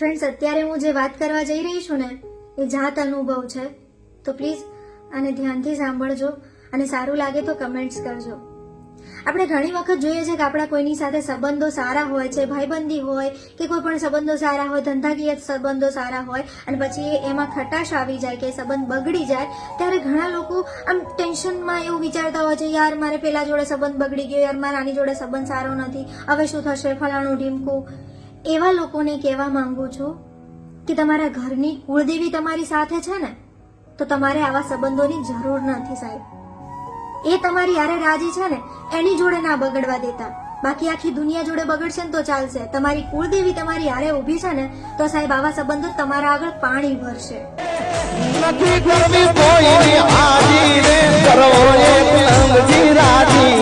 Friends અત્યારે હું જે વાત કરવા જઈ રહી છું ને, એ જાત અનુભવ છે. તો પ્લીઝ આને ધ્યાનથી સાંભળજો અને સારું લાગે તો કમેન્ટ્સ કરજો. આપણે ઘણી વખત જોઈએ છે કે આપણા કોઈની સાથે સંબંધો સારા હોય છે, ભાઈબંધી હોય, કે કોઈ પણ સંબંધો સારા હોય, ધંધાકીય સંબંધો સારા હોય, અને પછી એમાં ખટાશ આવી જાય કે સંબંધ બગડી જાય, ત્યારે ઘણા લોકો આમ ટેન્શનમાં એવું વિચારતા હોય છે, યાર, મારે પેલા જોડે સંબંધ બગડી ગયો, યાર, મારા આની જોડે સંબંધ સારો નથી. હવે શું થશે? ફલાણું ઢીમકું. એવા લોકોને કહેવા માંગુ છું કે તમારા ઘરની કુળદેવી તમારી સાથે છે ને, તો તમારે આવા સંબંધોની જરૂર નથી સાહેબ. એ તમારી યારે રાજી છે ને, એની જોડે ના બગડવા દેતા. બાકી આખી દુનિયા જોડે બગડશે ને તો ચાલશે. તમારી કુળદેવી તમારી યારે ઊભી છે ને, તો સાહેબ આવા સંબંધો તમારા આગળ પાણી ભરશે.